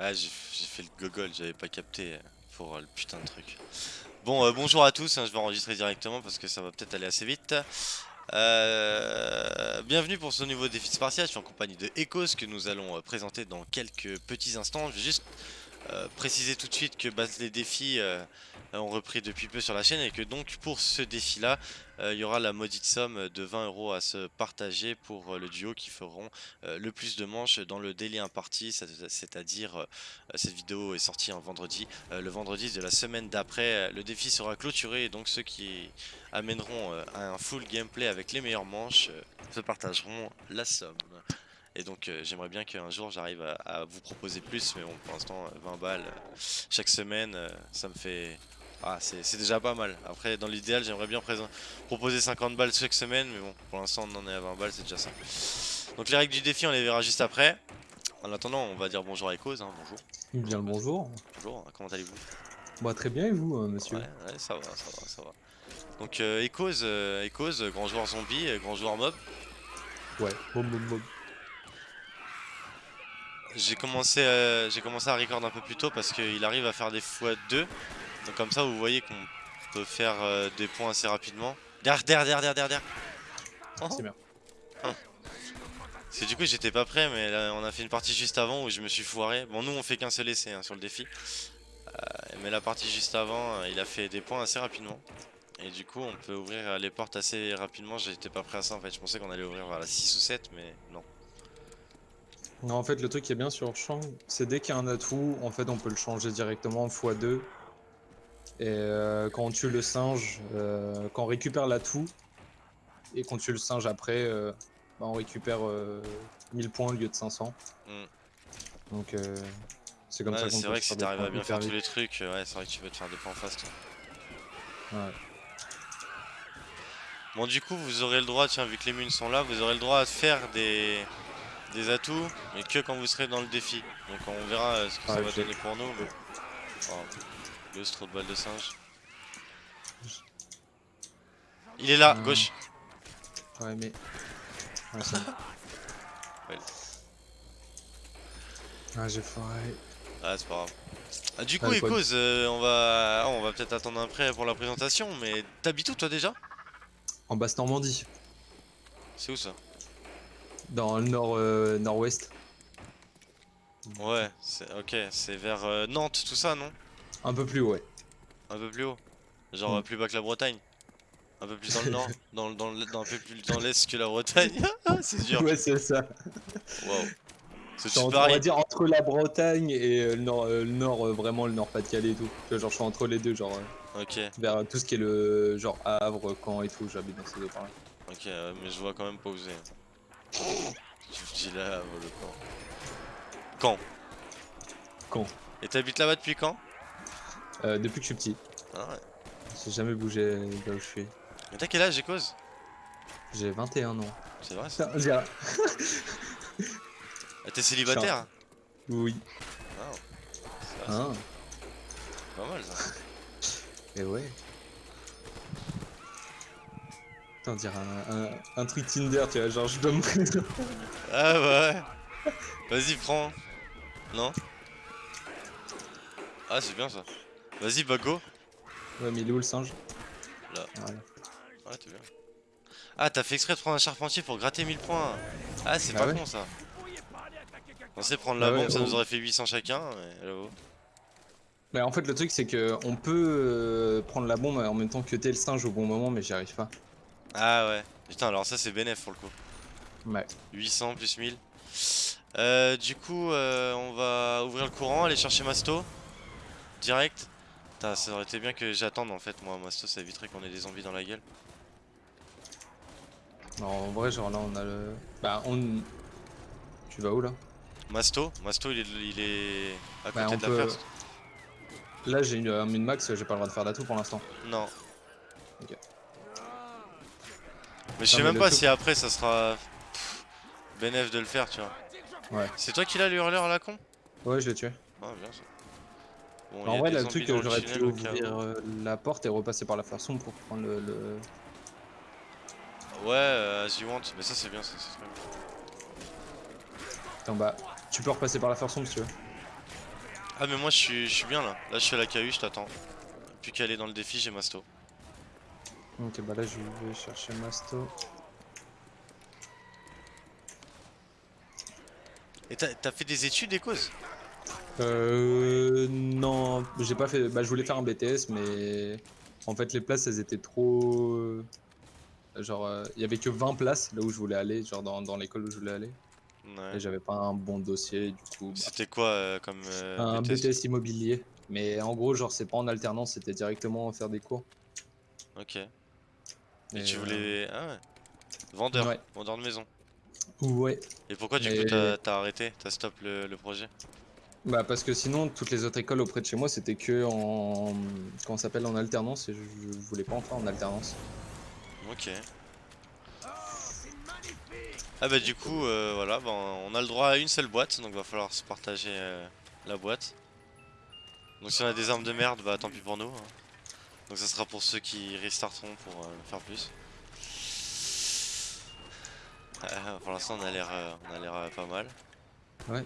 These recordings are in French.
Ah, j'ai fait le gogol, j'avais pas capté pour le putain de truc. Bon, euh, bonjour à tous, hein, je vais enregistrer directement parce que ça va peut-être aller assez vite. Euh, bienvenue pour ce nouveau défi spartiate, je suis en compagnie de Ecos que nous allons euh, présenter dans quelques petits instants. Je vais juste préciser tout de suite que bah, les défis ont repris depuis peu sur la chaîne et que donc pour ce défi là, il y aura la maudite somme de 20 euros à se partager pour le duo qui feront le plus de manches dans le délai imparti, c'est-à-dire cette vidéo est sortie un vendredi, le vendredi de la semaine d'après, le défi sera clôturé et donc ceux qui amèneront un full gameplay avec les meilleures manches se partageront la somme. Et donc j'aimerais bien qu'un jour j'arrive à, vous proposer plus, mais bon pour l'instant 20 balles chaque semaine ça me fait ah, c'est déjà pas mal. Après, dans l'idéal, j'aimerais bien proposer 50 balles chaque semaine, mais bon, pour l'instant, on en est à 20 balles, c'est déjà ça. Donc les règles du défi, on les verra juste après. En attendant, on va dire bonjour à Ecos, hein, bonjour. Bien le bonjour. Bonjour, comment allez-vous? Bah très bien et vous, euh, monsieur? Ouais, ouais, ça va, ça va, ça va. Donc euh, Ecos, euh, grand joueur zombie, euh, grand joueur mob. Ouais, mob mob mob. J'ai commencé, j'ai commencé à record un peu plus tôt parce qu'il arrive à faire des x2 donc comme ça vous voyez qu'on peut faire euh, des points assez rapidement. Derrière, derrière, derrière, derrière, Oh. C'est bien. Hein. C'est du coup j'étais pas prêt mais là, on a fait une partie juste avant où je me suis foiré. Bon nous on fait qu'un seul essai hein, sur le défi. Euh, mais la partie juste avant euh, il a fait des points assez rapidement. Et du coup on peut ouvrir les portes assez rapidement. J'étais pas prêt à ça en fait. Je pensais qu'on allait ouvrir vers la 6 ou 7 mais non. Non en fait le truc qui est bien sur le champ c'est dès qu'il y a un atout en fait on peut le changer directement en x2 et euh, quand on tue le singe, euh, quand on récupère l'atout, et qu'on tue le singe après, euh, bah, on récupère 1000 points au lieu de 500. Mm. Donc c'est comme ça qu'on C'est vrai que si t'arrives à bien faire tous les trucs, ouais, c'est vrai que tu peux te faire des points fast. Ouais. Bon du coup vous aurez le droit, tiens vu que les munes sont là, vous aurez le droit à faire des, des atouts, mais que quand vous serez dans le défi. Donc on verra ce que ça va donner pour nous. Trop de balles de singe. Il est là, gauche. Ouais, mais. Ouais, ça. Ah, j'ai foiré. Ah, c'est pas grave. Ah, du coup, Ecos, euh, on va, on va peut-être attendre un prêt pour la présentation, mais t'habites où toi déjà? En Basse-Normandie. C'est où ça? Dans le nord, euh, nord-ouest. Ouais, ok, c'est vers euh, Nantes, tout ça, non? Un peu plus haut, ouais. Un peu plus haut Genre mm. plus bas que la Bretagne Un peu plus dans le nord dans, dans, dans, Un peu plus dans l'est que la Bretagne C'est dur Ouais, c'est ça. Waouh. On va dire entre la Bretagne et euh, le nord, euh, le nord euh, vraiment le nord Pas-de-Calais et tout. Genre je suis entre les deux, genre. ok. Vers tout ce qui est le genre Havre, Caen et tout, j'habite dans ces deux là Ok, mais je vois quand même pas où c'est. Tu dis là, le camp. Quand Quand Et t'habites là-bas depuis quand? Euh, depuis que je suis petit. Ah ouais. J'ai jamais bougé là où je suis. Mais t'as quel âge, cause? J'ai 21 ans. C'est vrai ça ah, T'es célibataire Oui. Ah. ah. Pas mal ça. Et ouais. Attends, dire un, un, un, truc Tinder, tu vois, genre je dois me Ah ouais. Vas-y, prends. Non? Ah, c'est bien ça. Vas-y, Bago. Ouais, mais il est où le singe Là. Voilà. Ouais, t'es bien. Ah, t'as fait exprès de prendre un charpentier pour gratter 1000 points. Ah, c'est bah pas con ça. On sait prendre la bah bombe, ça nous aurait fait 800 chacun. Mais là bah, en fait, le truc, c'est que on peut euh, prendre la bombe en même temps que t'es le singe au bon moment, mais j'y arrive pas. Ah ouais. Putain, alors ça, c'est bénéf pour le coup. Ouais. 800 plus 1000. Euh, du coup, euh, on va ouvrir le courant, aller chercher Masto. Direct ça aurait été bien que j'attende en fait, moi, Masto, ça éviterait qu'on ait des zombies dans la gueule. Non, en vrai, genre là, on a le. Bah, on. Tu vas où là? Masto Masto, il est, il est à bah, côté de la first. Là, j'ai une, euh, une max, j'ai pas le droit de faire d'atout pour l'instant. Non. Ok. Mais je sais même pas si après ça sera bénéf de le faire, tu vois. Ouais. C'est toi qui l'as le hurleur à la con? Ouais, je l'ai tué. Ah, bien ça en vrai, le truc, que j'aurais pu ouvrir euh, la porte et repasser par la sombre pour prendre le. Ouais, euh, as you want, mais ça c'est bien, ça c'est Attends, bah, tu peux repasser par la sombre si tu veux. Ah mais moi je suis, je suis bien là. Là je suis à la KU, je t'attends. Plus qu'à aller dans le défi, j'ai Masto. Ok, bah là je vais chercher Masto. Et t'as fait des études, Ecos Euh. Non, j'ai pas fait. Bah, je voulais faire un BTS, mais. En fait, les places, elles étaient trop. euh, Genre, euh, il y avait que 20 places là où je voulais aller, genre dans, dans l'école où je voulais aller. Ouais. Et j'avais pas un bon dossier, du coup. bah, C'était quoi euh, comme euh, un BTS? BTS immobilier. Mais en gros, genre, c'est pas en alternance, c'était directement faire des cours. Ok. Et, Et, tu euh, voulais. Ah ouais. Vendeur. Ouais. Vendeur de maison. Ouais. Et pourquoi du coup t'as t'as arrêté T'as stop le, le projet? Bah, parce que sinon, toutes les autres écoles auprès de chez moi, c'était que en. Comment s'appelle En alternance, et je, voulais pas en faire en alternance. Ok. Ah bah du coup, euh, voilà, bah, on a le droit à une seule boîte, donc va falloir se partager euh, la boîte. Donc si on a des armes de merde, bah tant pis pour nous. hein. Donc ça sera pour ceux qui restarteront pour euh, faire plus. Pour l'instant on a l'air pas mal. Ouais.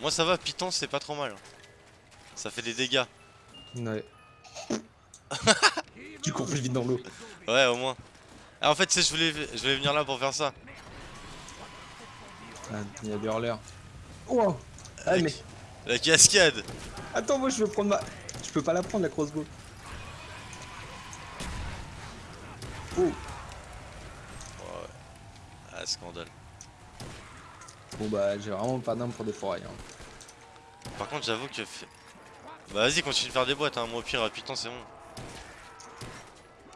Moi ça va, Python c'est pas trop mal. Ça fait des dégâts. Ouais. tu cours plus vite dans l'eau. Ouais au moins. Ah en fait tu sais, je voulais, je voulais venir là pour faire ça. Ah, Il y a des hurleurs. Oh Ah, La- mais. La cascade Attends, moi je veux prendre ma. Je peux pas la prendre la crossbow. Oh Ah scandale. Bon bah j'ai vraiment pas d'arme pour des forêts. Hein. Par contre, j'avoue que. Bah, vas-y, continue de faire des boîtes, hein. Moi, au pire, Python, c'est bon.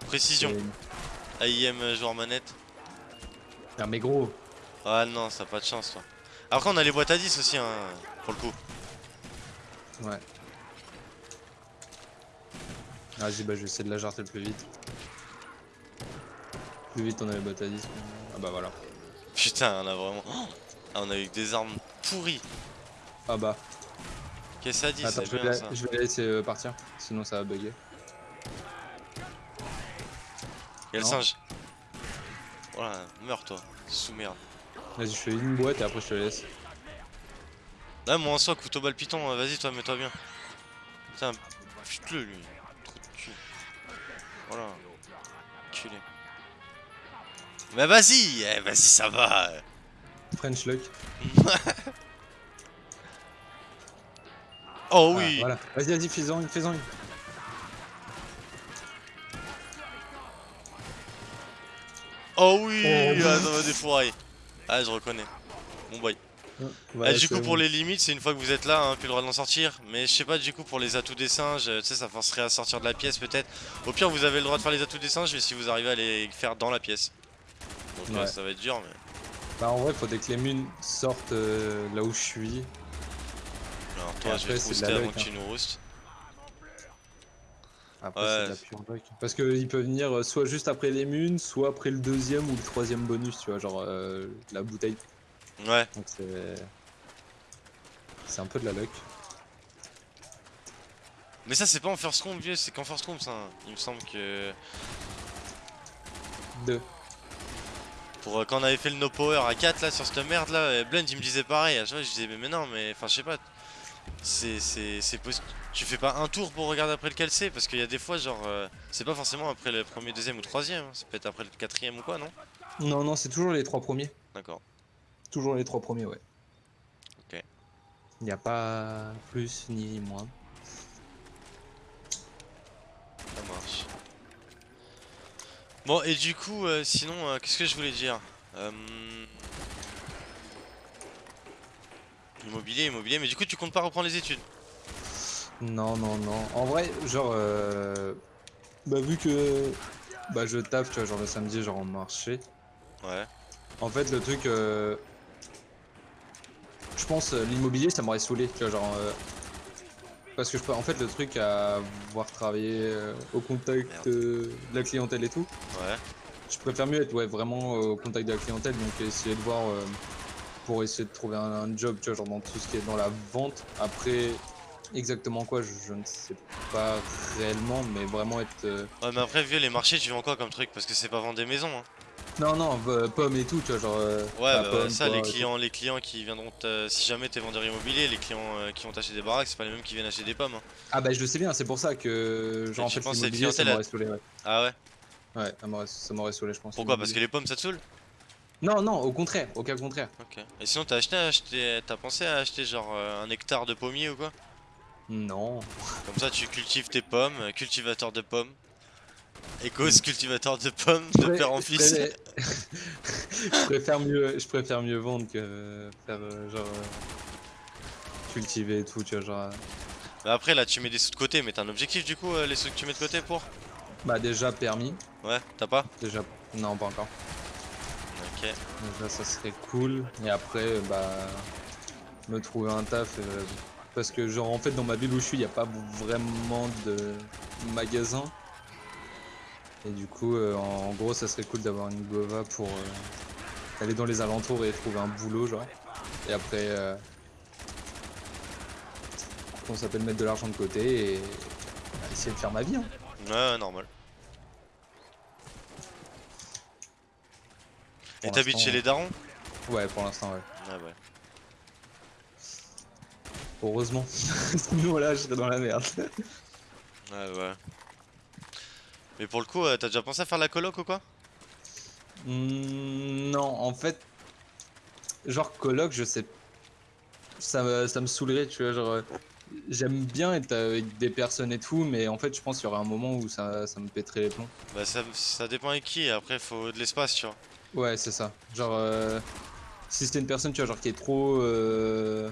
Précision. AIM euh, joueur manette. Ah mais gros. Ah non, ça a pas de chance, toi. Après, on a les boîtes à 10 aussi, hein. Pour le coup. Ouais. Vas-y bah je vais essayer de la jarter le plus vite. Plus vite on a les bottes à 10. Ah bah voilà. Putain, on a vraiment. Oh ah, on a eu des armes pourries. Ah bah. Qu'est-ce que ça dit, Attends, je vais, bien la- ça. je vais la laisser euh, partir. Sinon ça va bugger. Y'a le singe? Voilà, meurs, toi. Sous merde. Vas-y je fais une boîte et après je te laisse. Là, moi en soi, couteau balle Python, euh, vas-y, toi, mets-toi bien. Putain, pute-le, lui. Trop de cul. Voilà. Culé. Mais vas-y, eh, vas-y, ça va. French luck. Oh Ah, oui. voilà. Vas-y vas-y fais-en une, fais-en une. Oh oui, Oh. ah, va des fourrailles. Ah, je reconnais. Bon boy. Voilà, Ah, du coup, bon. pour les limites, c'est une fois que vous êtes là, hein, plus le droit d'en sortir. Mais je sais pas, du coup, pour les atouts des singes, euh, tu sais, ça forcerait à sortir de la pièce peut-être. Au pire, vous avez le droit de faire les atouts des singes, mais si vous arrivez à les faire dans la pièce. Donc, ça va être dur, mais. Bah en vrai faudrait que les munes sortent euh, là où je suis. Alors, toi, je vais après, te avant que hein. tu nous roustes. Après Ouais. c'est de la pure luck. Parce qu'il peut venir euh, soit juste après les munes, soit après le deuxième ou le troisième bonus, tu vois, genre euh, la bouteille. Ouais, Donc c'est. C'est un peu de la luck. mais ça, c'est pas en first room, vieux, c'est qu'en first room, ça. Il me semble que. Deux. Pour euh, quand on avait fait le no power à 4 là sur cette merde là, euh, Blend il me disait pareil, à chaque fois je disais mais, mais non mais enfin je sais pas, c'est c'est c'est possi- tu fais pas un tour pour regarder après lequel c'est parce qu'il y a des fois genre euh, c'est pas forcément après le premier, deuxième ou troisième, hein, ça peut être après le quatrième ou quoi non? Non, non, c'est toujours les trois premiers. D'accord. Toujours les trois premiers, ouais. Ok. Il n'y a pas plus ni moins. Ça marche. Bon et du coup euh, sinon euh, qu'est-ce que je voulais dire Euh, Immobilier, immobilier, mais du coup tu comptes pas reprendre les études? Non, non, non. En vrai, genre, euh, bah vu que bah je tape, tu vois, genre le samedi, genre en marché. Ouais. En fait, le truc, euh, je pense l'immobilier, ça m'aurait saoulé, tu vois, genre, euh, parce que je peux, en fait, le truc à voir travailler euh, au contact euh, de la clientèle et tout, Ouais. je préfère mieux être ouais, vraiment euh, au contact de la clientèle, donc essayer de voir euh, pour essayer de trouver un, un job, tu vois, genre dans tout ce qui est dans la vente. Après, exactement quoi, je, je ne sais pas réellement, mais vraiment être. euh, Ouais mais après vieux les marchés tu vends quoi comme truc? Parce que c'est pas vendre des maisons hein. Non, non, euh, pomme et tout, tu vois, genre. euh, Ouais, bah, pomme, ça, les clients, les clients qui viendront, si jamais t'es vendeur immobilier, les clients euh, qui ont acheté des baraques, c'est pas les mêmes qui viennent acheter des pommes. hein. Ah, bah, je le sais bien, c'est pour ça que. Genre, en fait, cette l'immobilier, ça clientèle, m'aurait saoulé, ouais. Ah ouais? Ouais, ça m'aurait- saoulé, je pense. Pourquoi? Parce que les pommes ça te saoule? Non, non, au contraire, au cas contraire. Ok. Et sinon, t'as acheté, acheté t'as pensé à acheter genre euh, un hectare de pommier ou quoi? Non. Comme ça, tu cultives tes pommes, cultivateur de pommes. Ecos, cultivateur de pommes, de père en fils. je préfère mieux, je préfère mieux vendre que faire euh, genre euh, cultiver et tout, tu vois, genre. euh, Bah après, là, tu mets des sous de côté, mais t'as un objectif du coup, les sous que tu mets de côté pour? Bah déjà permis, Ouais, t'as pas? Déjà non pas encore. Ok. Déjà ça serait cool et après bah me trouver un taf euh, parce que genre en fait dans ma ville où je suis il a pas vraiment de magasin et du coup euh, en gros ça serait cool d'avoir une gova pour euh, aller dans les alentours et trouver un boulot genre et après euh, on s'appelle mettre de l'argent de côté et bah, essayer de faire ma vie hein. Ouais, normal. Et t'habites chez les darons? Ouais pour l'instant ouais Ouais, ouais. heureusement sinon là je serais dans la merde Ouais, ouais. Mais pour le coup, euh, t'as déjà pensé à faire la coloc ou quoi? Hmm, non, en fait, genre coloc, je sais, ça, me- ça me saoulerait, tu vois, genre, euh, j'aime bien être avec des personnes et tout, mais en fait, je pense qu'il y aura un moment où ça, ça me pèterait les plombs. Bah, ça, ça dépend avec qui, après, faut de l'espace, tu vois. Ouais, c'est ça. Genre, euh, si c'était une personne, tu vois, genre qui est trop, euh,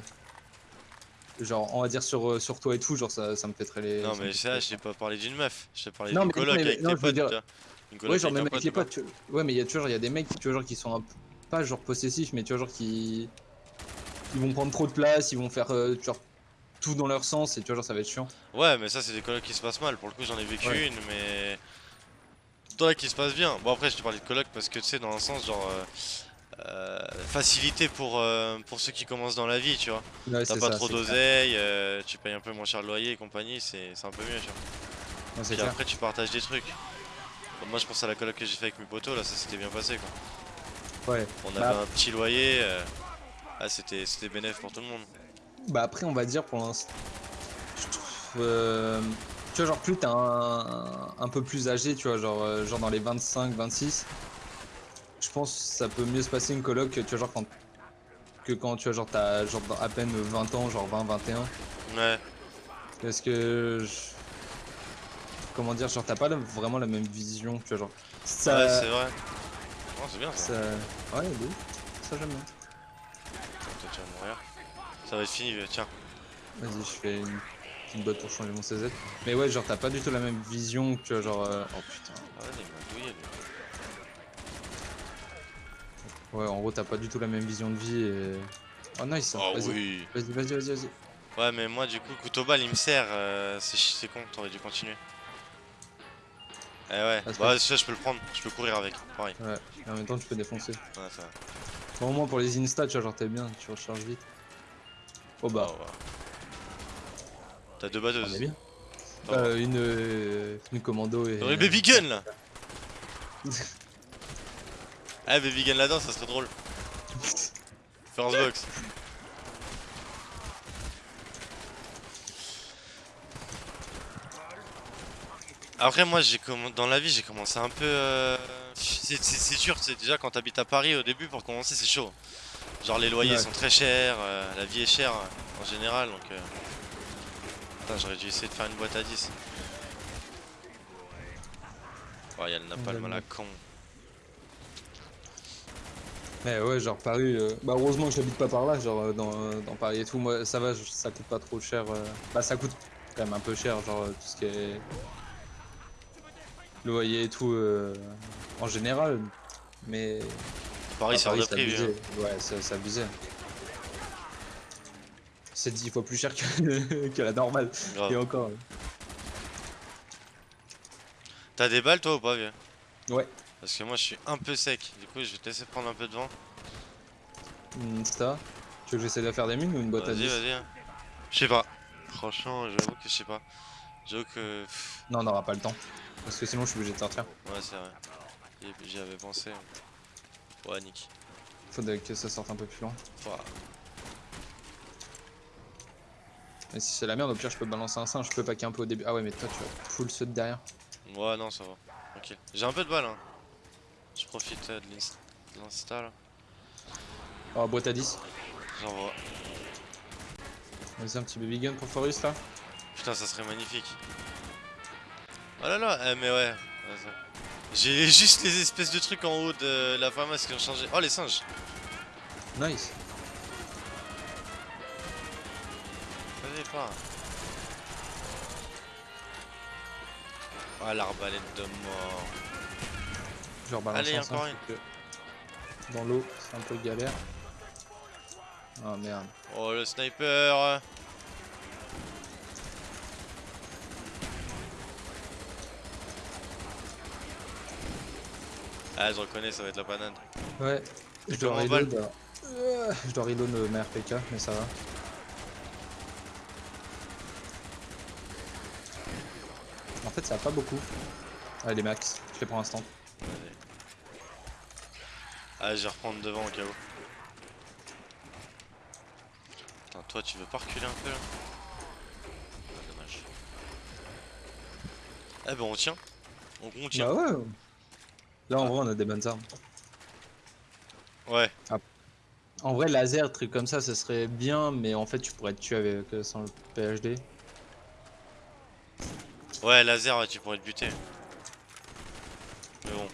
genre, on va dire sur, euh, sur toi et tout, genre, ça, ça me pèterait les. Non, mais ça, je t'ai pas parlé d'une meuf, je t'ai parlé d'une coloc mais- avec non, tes potes, dire- tu vois. Ouais, genre même avec les potes, tu. Ouais, mais il y a toujours, il y a des mecs, tu vois, genre qui sont un pas genre possessifs, mais tu vois, genre qui, ils vont prendre trop de place, ils vont faire, euh, genre, tout dans leur sens, et tu vois, genre, ça va être chiant. Ouais, mais ça, c'est des colocs qui se passent mal. Pour le coup, j'en ai vécu Ouais. une, mais. Toi qui se passe bien. Bon, après, je te parlais de coloc parce que tu sais, dans un sens, genre. euh, euh, facilité pour, euh, pour ceux qui commencent dans la vie, tu vois. Ouais, T'as pas ça, trop d'oseille, euh, tu payes un peu moins cher le loyer et compagnie, c'est un peu mieux, tu vois. Ouais, Puis après, tu partages des trucs. Bon, moi, je pense à la coloc que j'ai fait avec mes potos, là, ça s'était bien passé, quoi. Ouais. On Bah, avait un petit loyer, ah, c'était bénéf pour tout le monde. Bah après, on va dire pour l'instant. je trouve, euh, Tu vois, genre, plus t'es un, un peu plus âgé, tu vois, genre, genre dans les 25, 26, je pense que ça peut mieux se passer une coloc que, tu vois, genre, quand, que quand tu vois, genre, t'as genre, à peine 20 ans, genre 20, 21. Ouais, Parce que. je- Comment dire, genre, t'as pas la- vraiment la même vision, tu vois, genre. Ça. ouais, c'est vrai. Oh, c'est bien ça. ça... Ouais, de. Ça, j'aime bien. Toi, tu vas mourir. Ça va être fini, tiens. Vas-y, je fais une petite botte pour changer mon CZ. Mais ouais, genre, t'as pas du tout la même vision que tu vois, genre. euh, Oh putain. Ah ouais, il m'a douillé, lui. Ouais, en gros, t'as pas du tout la même vision de vie et. Oh, nice. Oh vas-y, oui. vas-y, vas-y, vas-y, vas-y. Ouais, mais moi, du coup, couteau balle, il me sert. euh, c'est chi- c'est con, t'aurais dû continuer. Eh ouais, Parce bah, ça, je peux le prendre, je peux courir avec, pareil. Ouais, et en même temps, tu peux défoncer. Ouais, ça va. Bon, au moins, pour les insta, tu vois, genre, t'es bien, tu recharges vite. Oh bah, Oh, ouais. T'as deux batteuses. bien. Ça va. Euh, une, euh, une commando et. T'aurais le baby gun là Ah, baby gun là-dedans, ça serait drôle. First box. Après moi j'ai dans la vie j'ai commencé un peu euh, c'est c'est- c'est déjà quand t'habites à Paris au début pour commencer c'est chaud Genre les loyers Ouais. sont très chers, euh, la vie est chère euh, en général donc euh, Putain j'aurais dû essayer de faire une boîte à 10 Oh y'a le napalm à la con Mais ouais, genre Paris. euh, Bah, heureusement que j'habite pas par là, genre euh, dans, euh, dans Paris et tout. Moi, ça va, je- ça coûte pas trop cher. euh. Bah, ça coûte quand même un peu cher, genre tout ce qui est. Loyer et tout euh, en général. Mais. Paris c'est hors de prix hein. Ouais, c'est c'est abusé. C'est 10 fois plus cher que, que la normale. Grave. Et encore. T'as des balles toi ou pas vieux? Ouais. Parce que moi je suis un peu sec, du coup je vais te laisser prendre un peu de vent. Hmm, ça. Tu veux que j'essaie de faire des mines ou une boîte à Vas-y 10 vas-y. hein. Je sais pas. Franchement j'avoue que je sais pas. J'avoue que... Non, on n'aura pas le temps. Parce que sinon, je suis obligé de sortir. Ouais c'est vrai. J'y- J'y avais pensé. hein. Ouais, Nick. Faudrait que ça sorte un peu plus loin. Ouah. Et si c'est la merde, au pire, je peux balancer un singe. Je peux packer un peu au début. Ah ouais, mais toi, tu vas full de derrière. Ouais, non, ça va. Ok. J'ai un peu de balles, hein. Je profite euh, de l'inst- de l'insta là. Oh, boîte à 10. J'envoie. Vas-y, un petit baby gun pour Forest là. Putain, ça serait magnifique. Oh là là, eh, mais ouais. J'ai juste les espèces de trucs en haut de la pharmacie qui ont changé. Oh, les singes. Nice. Vas-y, pas. Ah, l'arbalète de mort. Je rebalance Allez, encore parce que Dans l'eau, c'est un peu galère. Ah merde. Oh, le sniper. Ah, je reconnais, ça va être la panade. Ouais, je Et dois reload. euh, Je dois reload euh, ma RPK, mais ça va. En fait, ça va pas beaucoup. Allez, max, je les prends instant. Ah, je vais reprendre devant au cas où. Putain, toi, tu veux pas reculer un peu là Ah, Dommage. Eh ben, on tient. On, on tient. Bah ouais. Là, en vrai, on a des bonnes armes. Ouais. En vrai, laser, truc comme ça, ce serait bien, mais en fait, tu pourrais te tuer avec, euh, sans le PhD. Ouais, laser, tu pourrais te buter. Mais bon.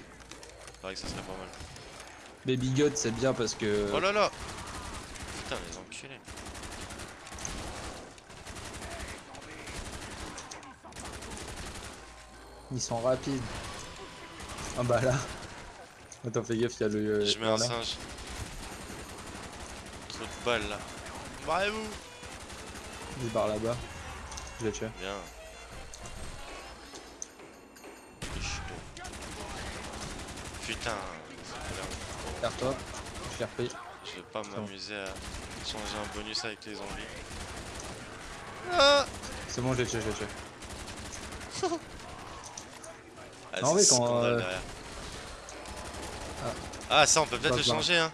C'est vrai que ça serait pas mal. Baby God, c'est bien parce que. Oh là là Putain, les enculés. Ils sont rapides. Ah bah là. Attends, fais gaffe, il y a le. Je mets euh, un là. singe. Trop de balles là. Barrez-vous Il barre là-bas. Je l'ai tué. Bien. Putain. Je l'ai repris. Je vais pas m'amuser à changer un bonus avec les zombies. Ah C'est bon, je l'ai tué, je l'ai tué. Ah, Non, mais quand, euh. Ah. Ah, ça, on peut peut-être le changer, hein.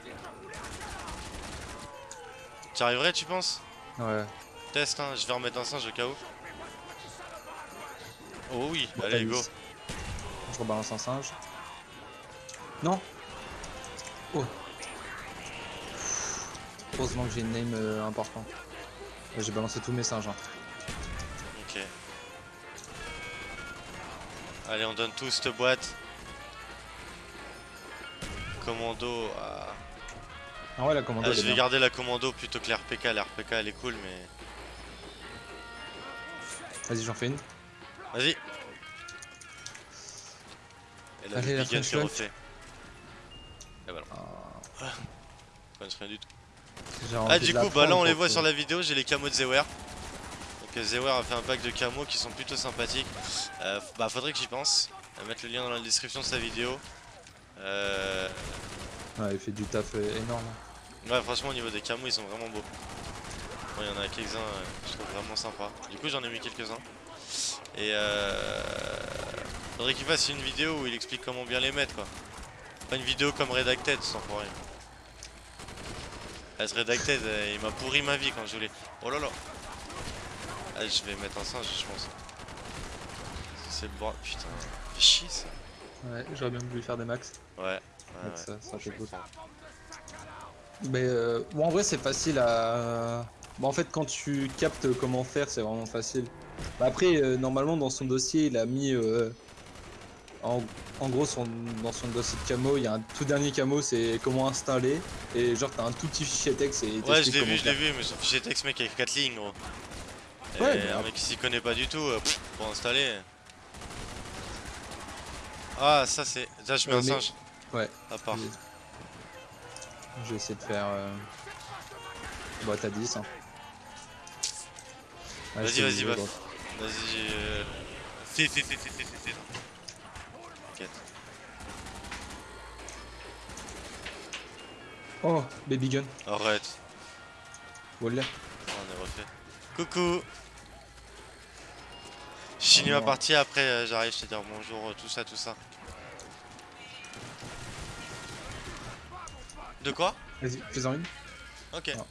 Tu arriverais, tu penses? Ouais. Test, hein, je vais remettre un singe au cas où. Oh oui, Bon, allez, go. Je rebalance un singe. Non Oh Heureusement que j'ai une name euh, J'ai balancé tous mes singes. hein. Ok. Allez, on donne tous cette boîte. Commando. ah. Ah ouais, la commando Ah, je vais bien. garder la commando plutôt que l'RPK. L'RPK elle est cool, mais. Vas-y, j'en fais une. Vas-y. Et là, Allez, le la big gun refait. Ah, rien du tout. Ah, coup, bah là, on les voit sur la vidéo. J'ai les camos de Zewer. Donc, euh, Zewer a fait un pack de camos qui sont plutôt sympathiques. Euh, bah, faudrait que j'y pense. Va mettre le lien dans la description de sa vidéo. Euh. Ouais, il fait du taf euh, énorme. Ouais, franchement, au niveau des camos, ils sont vraiment beaux. Bon, il y en a quelques-uns, euh, je trouve vraiment sympa. Du coup, j'en ai mis quelques-uns. Et euh. Faudrait qu'il fasse une vidéo où il explique comment bien les mettre, quoi. Pas une vidéo comme Redacted, sans pour rien. Ah, ce Redacted, euh, il m'a pourri ma vie quand je voulais. Oh là là Ah, je vais mettre un singe, je pense. C'est le bordel. Putain, fait chier ça. Ouais, j'aurais bien voulu faire des max. Ouais. Ouais, ça, ça fait cool. Mais euh, bon, en vrai, c'est facile à. Bon, en fait, quand tu captes comment faire, c'est vraiment facile. Bah, après, euh, normalement, dans son dossier, il a mis. euh, en, en gros, son, dans son dossier de camo, il y a un tout dernier camo, c'est comment installer. Et genre, t'as un tout petit fichier texte et Ouais, je l'ai vu, je l'ai vu, mais son fichier texte, mec, avec 4 lignes, gros. Et Ouais, mais un mec qui s'y connaît pas du tout, euh, pour installer. Ah, ça c'est. Ça, je mets Ouais, un mais- singe. Ouais. À part. Je vais essayer de faire. Euh... Boîte à 10. Hein. Vas-y, vas-y, gros. Vas-y. Euh... Si, si, si, si, si, si. T'inquiète. Oh, baby gun. Arrête. Voilà. Oh, on est refait. Coucou. Je finis ma non. partie après, euh, j'arrive, je te dire bonjour, euh, tout ça, tout ça. De quoi? Vas-y, fais-en une. Ok. Ah.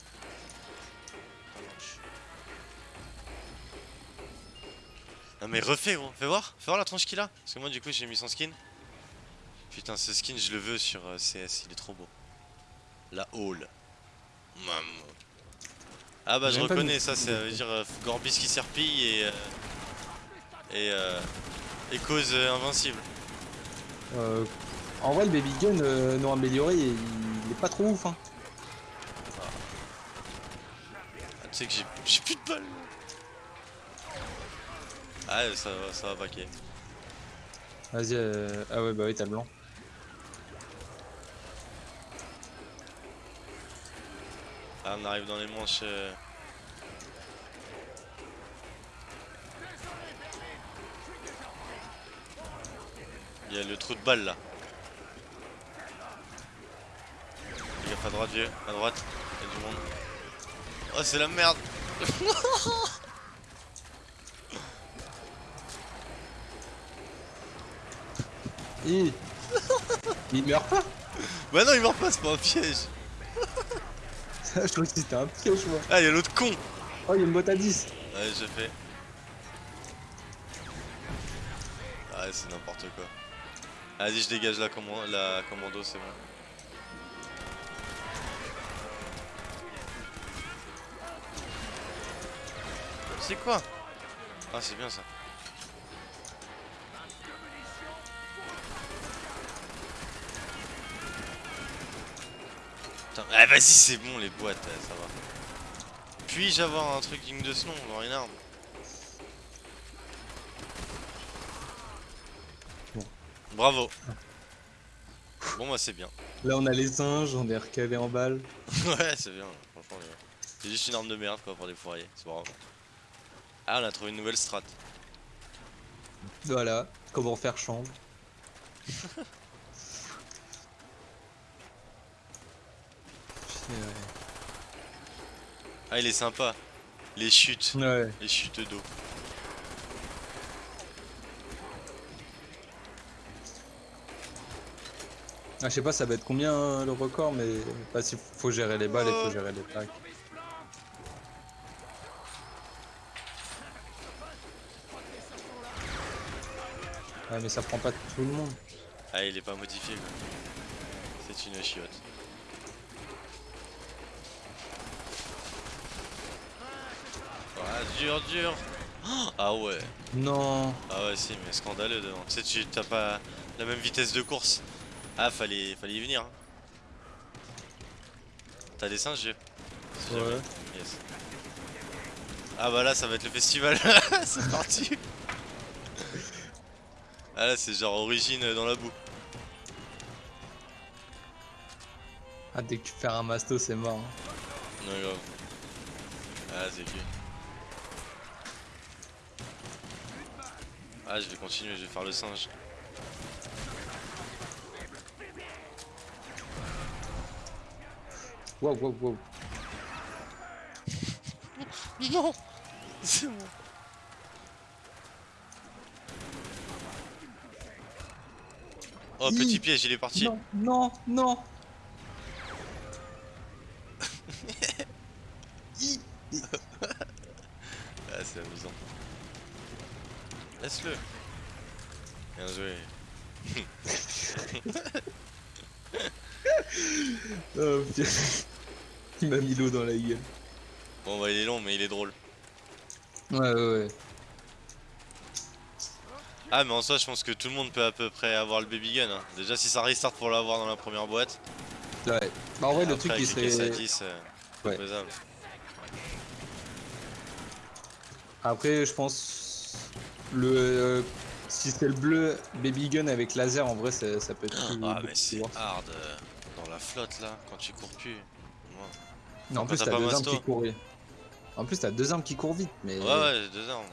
Non mais refais gros, fais voir, fais voir la tronche qu'il a. Parce que moi du coup j'ai mis son skin. Putain ce skin je le veux sur euh, CS, il est trop beau. La hall. Maman. Ah bah je reconnais ça, ça veut dire euh, Gorbis qui serpille et... Euh, et... Euh, et cause invincible. Euh, en vrai, le baby gun non amélioré, il, il est pas trop ouf. Hein. Ah, tu sais que j'ai j'ai plus de balles. Ah ça va, ça va paquet. Vas-y, euh... ah ouais, bah oui, t'as le blanc. Ah on arrive dans les manches... euh, Il y a le trou de balle là. Fais gaffe à droite vieux, à droite, il y a du monde. Oh c'est la merde Il meurt pas Bah non il meurt pas, c'est pas un piège Je crois que c'était un piège, moi. Ah il y a l'autre con Oh, il y a une boîte à 10. Ouais je fais. Ah c'est n'importe quoi. Vas-y je dégage la, comman- la commando c'est bon. C'est quoi? Ah c'est bien ça. Putain, ah vas-y c'est bon les boîtes, ça va. Puis-je avoir un truc digne de ce nom, genre une arme Bon. Bravo. Bon bah c'est bien. Là, on a les singes, on est recalé en balle. ouais c'est bien, franchement. C'est juste une arme de merde quoi pour des fourriers, c'est pas grave. Ah on a trouvé une nouvelle strat. Voilà, comment faire chambre. Ah il est sympa. Les chutes, Ouais. les chutes d'eau. Ah, je sais pas, ça va être combien hein, le record, mais bah, s'il faut gérer les balles, il faut gérer les plaques. Ah, mais ça prend pas tout le monde. Ah il est pas modifié quoi. C'est une chiotte. Ah dur dur Oh, Ah ouais Non. Ah ouais si mais scandaleux devant. Tu sais tu t'as pas la même vitesse de course? Ah fallait fallait y venir. hein. T'as des singes jamais. Ouais. Yes. Ah bah là ça va être le festival. c'est parti. Ah là c'est genre origine dans la boue. Ah, dès que tu fais un masto, c'est mort. hein. Ouais grave. Ah c'est cuit. Ah je vais continuer, je vais faire le singe. Wow, wow, wow. Non C'est bon. Oh petit piège, il est parti. Non, non, non. Ah c'est amusant. Laisse-le. Bien joué. Oh, putain. Il m'a mis l'eau dans la gueule. Bon bah il est long mais il est drôle. Ouais, ouais, ouais. Ah mais en soi je pense que tout le monde peut à peu près avoir le baby gun. hein. Déjà si ça restart pour l'avoir dans la première boîte. Ouais. Bah, en vrai, le truc à serait. 10, euh, Ouais. faisable. Après, je pense. Le. euh, Si c'est le bleu Baby Gun avec laser, en vrai, ça, ça peut être. Ah beaucoup mais c'est hard euh, dans la flotte là quand tu cours plus. Non, en plus, t'as deux armes qui courent. En plus, t'as deux armes qui courent vite, mais. ouais, ouais j'ai deux armes.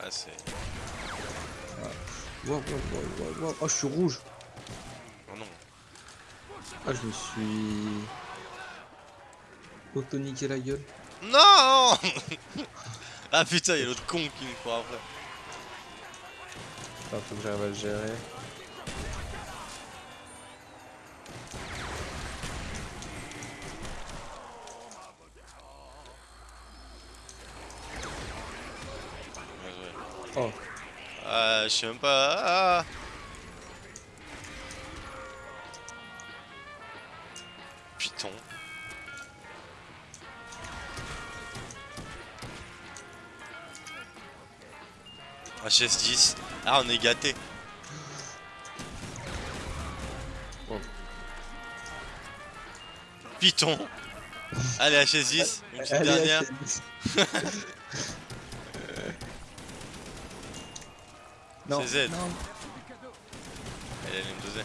Ah c'est. Wow, wow, wow, wow, wow. Oh, je suis rouge. Oh non. Ah, je me suis. Auto-niqué la gueule. Non Ah putain y'a l'autre con qui me court après. Enfin, faut que j'arrive à le gérer. Oh. Ah, je sais même pas. Ah. Python. HS10. Ah, on est gâté. Oh. Python. Allez, HS10. Une petite Allez, dernière. non, C'est Z. non. Elle allait me doser.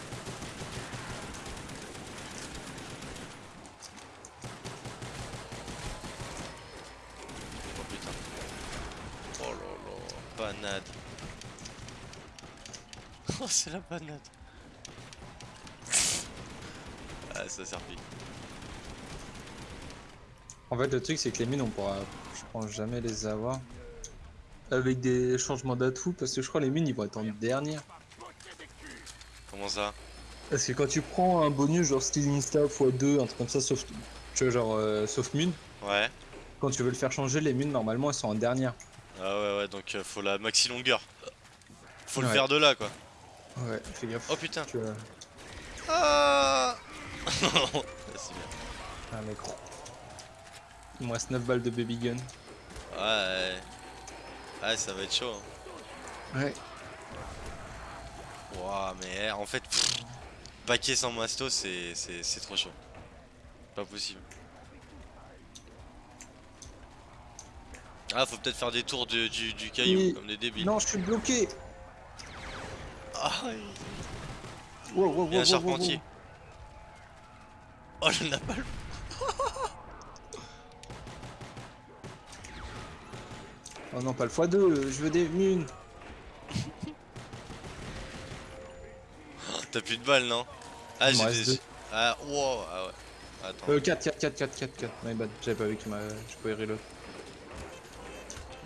Oh putain. Oh là là, banade. Oh c'est la banade. Ah ça servi. En fait, le truc, c'est que les mines, on pourra, je pense, jamais les avoir. Avec des changements d'atouts, parce que je crois les mines, ils vont être en dernière. Comment ça? Parce que quand tu prends un bonus, genre Stealing Staff x2, un truc comme ça, sauf, tu vois, genre, euh, sauf mine, Ouais. quand tu veux le faire changer, les mines, normalement, elles sont en dernière. Ah ouais ouais donc euh, faut la maxi longueur. Faut le faire de là quoi. Ouais, fais gaffe. Oh putain. Tu vois. Ah C'est bien. Ah, mec. Il me reste 9 balles de baby gun. Ouais. Ouais ça va être chaud. Hein. Ouais. Ouah, mais eh, en fait, paquet sans masto, c'est trop chaud. Pas possible. Ah, faut peut-être faire des tours de- du, du caillou, Oui. comme des débiles. Non, je suis bloqué. Ah, Wow, wow, il y a un wow, wow, charpentier. Oh, le napalm. wow. Oh non, pas le x2, je veux des mines. T'as plus de balles, non? Ah, j'ai des... Ah, wow, ah ouais. Attends. Euh, 4, 4, 4, 4, 4, 4. My bad, j'avais pas vu que ma... je pouvais reload.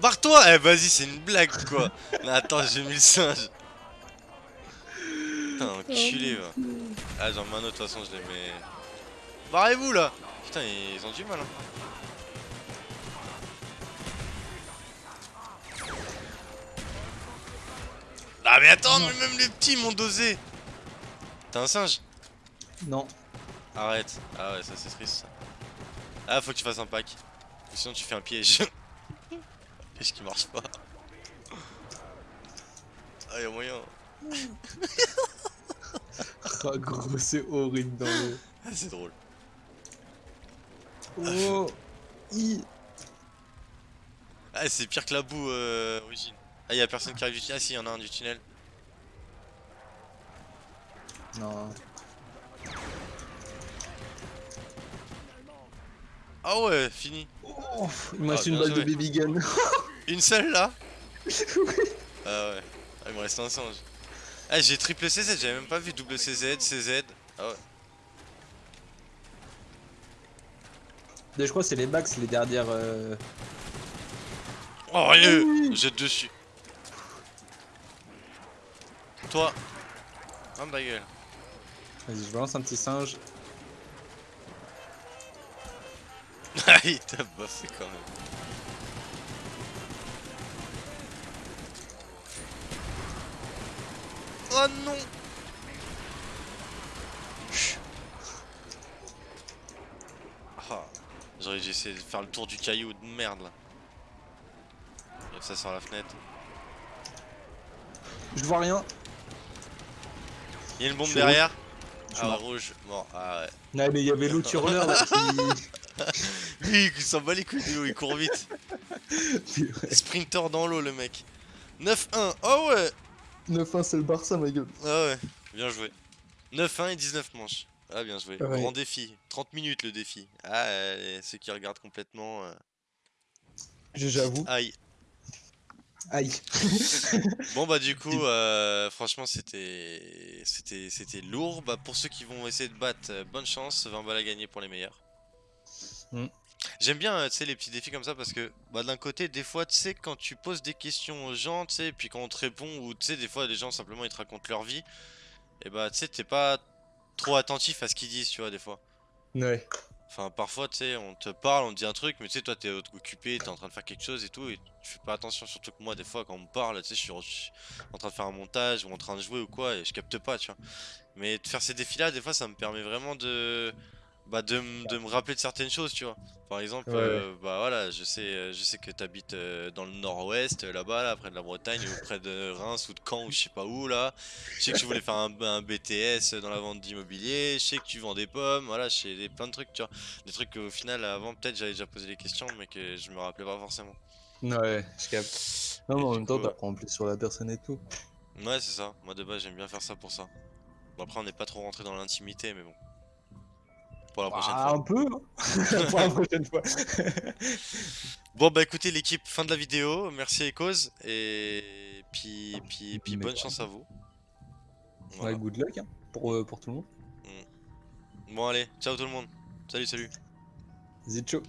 Barre-toi Eh, vas-y, c'est une blague, quoi Mais attends, j'ai mis le singe. Putain, enculé, va. Ah, j'en mets un autre, de toute façon, je les mets... Barrez-vous, là Putain, ils ont du mal, hein. Ah, mais attends, mais même les petits m'ont dosé T'es un singe Non. Arrête. Ah ouais, ça c'est triste, ça. Ah, faut que tu fasses un pack. Sinon, tu fais un piège. piège qui marche pas. Ah, y'a moyen. Oh gros, c'est horrible dans le... Ah, c'est drôle. Oh I Ah, c'est pire que la boue euh, origine. Ah, y'a personne qui arrive du tunnel? Ah, si, y'en a un du tunnel. Non. Ah ouais, fini. Oh, il me reste Ah, une balle de baby gun. Une seule là? Ah ouais. Ah, il me reste un singe. Ah, j'ai triple CZ, j'avais même pas vu double CZ, CZ. Ah ouais. je crois que c'est les backs, les dernières... euh, Oh, rien Jette dessus. Toi. Ferme ta gueule. Vas-y, je balance un petit singe. Ah, il t'a bossé quand même. Oh non Ah, J'aurais dû essayer de faire le tour du caillou de merde là. Ça sort la fenêtre. Je vois rien. Il y a une bombe derrière Je suis Ah mort. rouge, bon, ah ouais. Ouais, mais il y avait l'autre hurleur là qui... Lui il s'en bat les couilles de l'eau, il court vite. Sprinter dans l'eau le mec. 9-1, oh ouais 9-1, c'est le Barça, ma gueule. Ah ouais, bien joué. 9-1 et 19 manches. Ah bien joué. Ouais. Grand défi. 30 minutes le défi. Ah, et ceux qui regardent complètement. euh, J'avoue. Aïe. Aïe. Bon bah du coup, euh, franchement c'était c'était c'était lourd. Bah pour ceux qui vont essayer de battre, euh, bonne chance. 20 balles à gagner pour les meilleurs. Mm. J'aime bien euh, tu sais les petits défis comme ça parce que bah d'un côté des fois tu sais quand tu poses des questions aux gens tu sais puis quand on te répond ou tu sais des fois les gens simplement ils te racontent leur vie et bah tu sais t'es pas trop attentif à ce qu'ils disent tu vois des fois. Ouais. Enfin, parfois, tu sais, on te parle, on dit un truc, mais tu sais, toi, t'es occupé, t'es en train de faire quelque chose et tout, et tu fais pas attention, surtout que moi, des fois, quand on me parle, tu sais, je suis en train de faire un montage ou en train de jouer ou quoi, et je capte pas, tu vois. Mais de faire ces défis-là, des fois, ça me permet vraiment de, bah, de, de me rappeler de certaines choses, tu vois. Par exemple, Ouais. euh, bah voilà, je sais, euh, je sais que t'habites euh, dans le nord-ouest, là-bas, là, près de la Bretagne, ou près de Reims ou de Caen, ou je sais pas où, là. Je sais que tu voulais faire un, un BTS dans la vente d'immobilier, je sais que tu vends des pommes, voilà, je sais des, plein de trucs, tu vois. Des trucs qu'au final, avant, peut-être j'avais déjà posé les questions, mais que je me rappelais pas forcément. Ouais, je capte. Non, mais en même temps, t'apprends plus sur la personne et tout. Ouais, c'est ça. Moi, de base, j'aime bien faire ça pour ça. Bon, après, on n'est pas trop rentré dans l'intimité, mais bon. Pour la prochaine Ah, fois. un peu, hein. pour la prochaine fois. Bon, bah écoutez, l'équipe, fin de la vidéo. Merci Ecos. Et puis, puis, puis bonne ouais. chance à vous. Ouais, Voilà. good luck hein, pour, euh, pour tout le monde. Bon, allez, ciao tout le monde. Salut, salut. Zicho.